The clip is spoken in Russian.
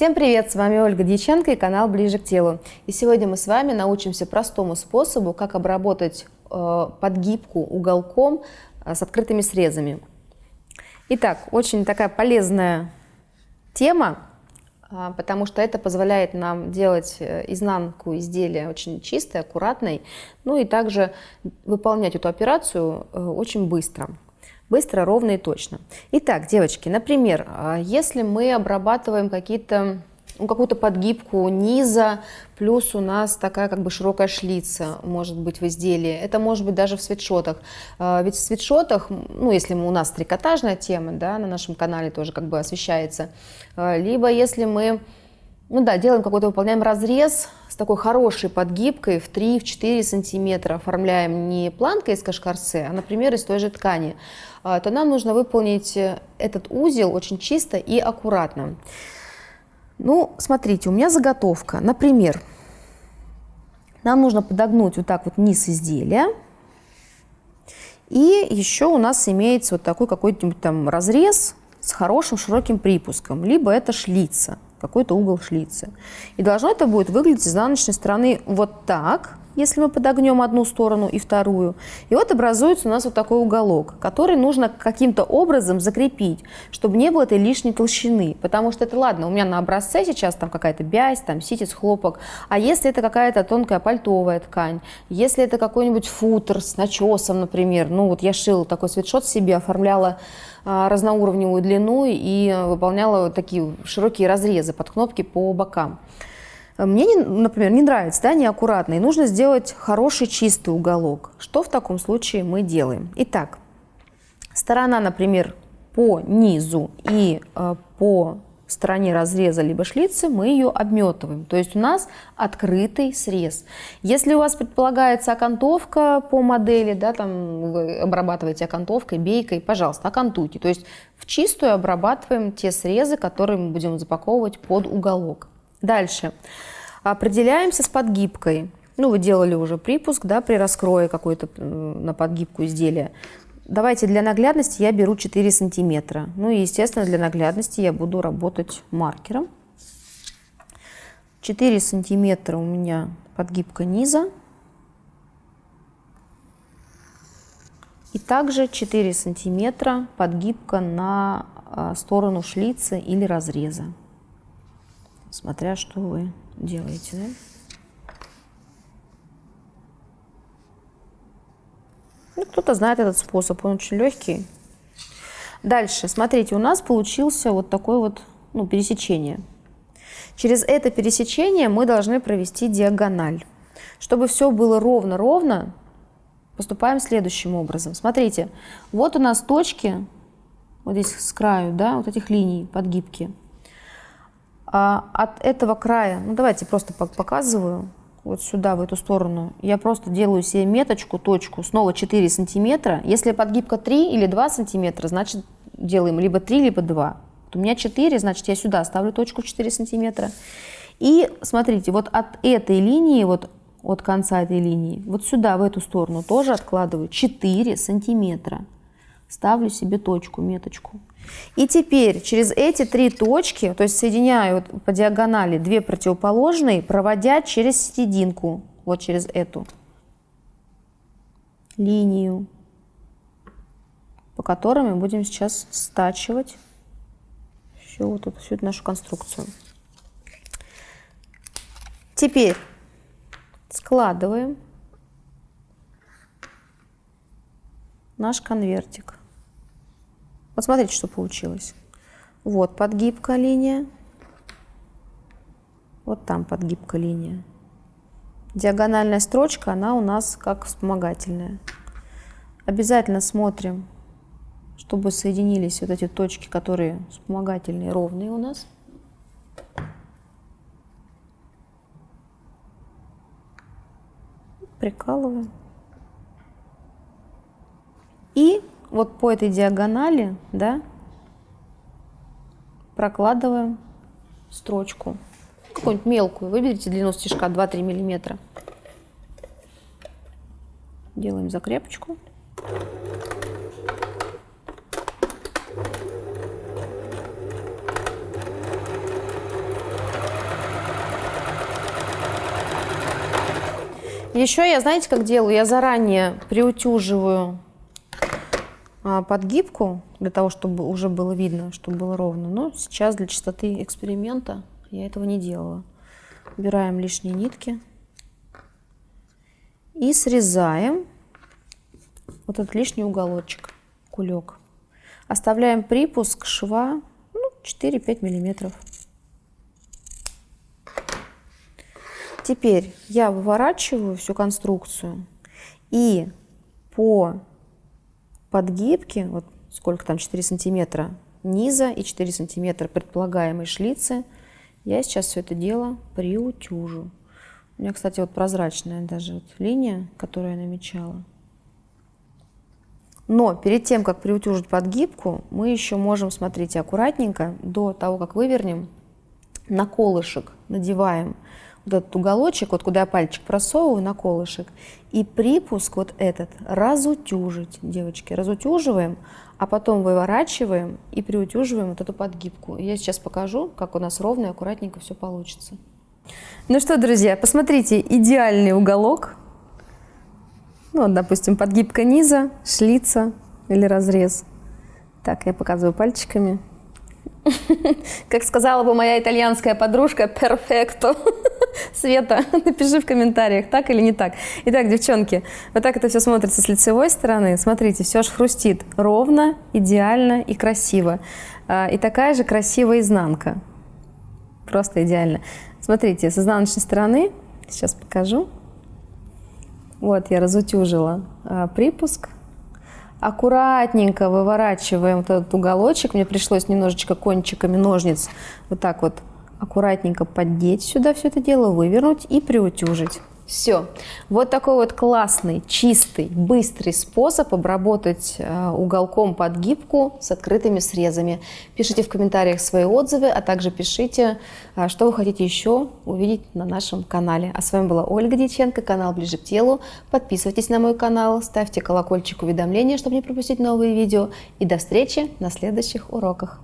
Всем привет! С вами Ольга Дьяченко и канал Ближе к телу. И сегодня мы с вами научимся простому способу, как обработать э, подгибку уголком э, с открытыми срезами. Итак, очень такая полезная тема, э, потому что это позволяет нам делать э, изнанку изделия очень чистой, аккуратной, ну и также выполнять эту операцию э, очень быстро быстро, ровно и точно. Итак, девочки, например, а, если мы обрабатываем какие-то ну, какую-то подгибку низа, плюс у нас такая как бы широкая шлица может быть в изделии. Это может быть даже в свитшотах. А, ведь в свитшотах, ну, если у нас трикотажная тема, да, на нашем канале тоже как бы освещается, а, либо если мы ну да, делаем какой-то, выполняем разрез с такой хорошей подгибкой в 3-4 сантиметра, оформляем не планкой из кашкарсе, а, например, из той же ткани, а, то нам нужно выполнить э, этот узел очень чисто и аккуратно. Ну, смотрите, у меня заготовка. Например, нам нужно подогнуть вот так вот низ изделия. И еще у нас имеется вот такой какой-нибудь там разрез с хорошим широким припуском, либо это шлица какой-то угол шлицы. И должно это будет выглядеть с изнаночной стороны вот так, если мы подогнем одну сторону и вторую. И вот образуется у нас вот такой уголок, который нужно каким-то образом закрепить, чтобы не было этой лишней толщины. Потому что это ладно, у меня на образце сейчас там какая-то бязь, там ситец, хлопок. А если это какая-то тонкая пальтовая ткань, если это какой-нибудь футер с начесом, например, ну вот я шила такой свитшот себе, оформляла а, разноуровневую длину и выполняла такие широкие разрезы под кнопки по бокам. Мне, например, не нравится, да, неаккуратно, и нужно сделать хороший чистый уголок. Что в таком случае мы делаем? Итак, сторона, например, по низу и э, по стороне разреза либо шлицы мы ее обметываем. То есть у нас открытый срез. Если у вас предполагается окантовка по модели, да, там обрабатываете окантовкой, бейкой, пожалуйста, окантуйте. То есть в чистую обрабатываем те срезы, которые мы будем запаковывать под уголок. Дальше. Определяемся с подгибкой. Ну, вы делали уже припуск, да, при раскрое какой-то на подгибку изделия. Давайте для наглядности я беру 4 сантиметра. Ну и, естественно, для наглядности я буду работать маркером. 4 сантиметра у меня подгибка низа. И также 4 сантиметра подгибка на а, сторону шлицы или разреза. Смотря что вы делаете, да? Ну, кто-то знает этот способ, он очень легкий. Дальше, смотрите, у нас получился вот такой вот ну, пересечение. Через это пересечение мы должны провести диагональ. Чтобы все было ровно-ровно, поступаем следующим образом. Смотрите, вот у нас точки, вот здесь с краю, да, вот этих линий подгибки. А от этого края, ну давайте просто показываю, вот сюда, в эту сторону, я просто делаю себе меточку, точку, снова 4 сантиметра. Если подгибка 3 или 2 сантиметра, значит делаем либо 3, либо 2. Вот у меня 4, значит я сюда ставлю точку 4 сантиметра. И смотрите, вот от этой линии, вот от конца этой линии, вот сюда, в эту сторону тоже откладываю 4 сантиметра. Ставлю себе точку, меточку. И теперь через эти три точки, то есть соединяю по диагонали две противоположные, проводя через серединку, вот через эту линию, по которой мы будем сейчас стачивать всю, вот эту, всю эту нашу конструкцию. Теперь складываем наш конвертик. Вот смотрите, что получилось. Вот подгибка линия. Вот там подгибка линия. Диагональная строчка, она у нас как вспомогательная. Обязательно смотрим, чтобы соединились вот эти точки, которые вспомогательные, ровные у нас. Прикалываем. И вот по этой диагонали, да, прокладываем строчку. Какую-нибудь мелкую. Выберите длину стежка 2-3 миллиметра. Делаем закрепочку. Еще я, знаете, как делаю? Я заранее приутюживаю подгибку, для того, чтобы уже было видно, чтобы было ровно. Но сейчас для чистоты эксперимента я этого не делала. Убираем лишние нитки и срезаем вот этот лишний уголочек, кулек. Оставляем припуск шва ну, 4-5 миллиметров. Теперь я выворачиваю всю конструкцию и по подгибке, вот сколько там, 4 сантиметра низа и 4 сантиметра предполагаемой шлицы, я сейчас все это дело приутюжу. У меня, кстати, вот прозрачная даже вот линия, которую я намечала. Но перед тем, как приутюжить подгибку, мы еще можем, смотрите, аккуратненько, до того, как вывернем, на колышек надеваем вот этот уголочек, вот куда я пальчик просовываю на колышек, и припуск вот этот разутюжить, девочки, разутюживаем, а потом выворачиваем и приутюживаем вот эту подгибку. Я сейчас покажу, как у нас ровно и аккуратненько все получится. Ну что, друзья, посмотрите, идеальный уголок ну, вот, допустим, подгибка низа, шлица или разрез. Так, я показываю пальчиками. Как сказала бы моя итальянская подружка, перфекто. Света, напиши в комментариях, так или не так. Итак, девчонки, вот так это все смотрится с лицевой стороны. Смотрите, все аж хрустит ровно, идеально и красиво. А, и такая же красивая изнанка. Просто идеально. Смотрите, с изнаночной стороны, сейчас покажу. Вот, я разутюжила а, припуск. Аккуратненько выворачиваем вот этот уголочек. Мне пришлось немножечко кончиками ножниц вот так вот аккуратненько поддеть сюда все это дело, вывернуть и приутюжить. Все. Вот такой вот классный, чистый, быстрый способ обработать э, уголком подгибку с открытыми срезами. Пишите в комментариях свои отзывы, а также пишите, э, что вы хотите еще увидеть на нашем канале. А с вами была Ольга Дьяченко, канал Ближе к телу. Подписывайтесь на мой канал, ставьте колокольчик уведомления, чтобы не пропустить новые видео. И до встречи на следующих уроках.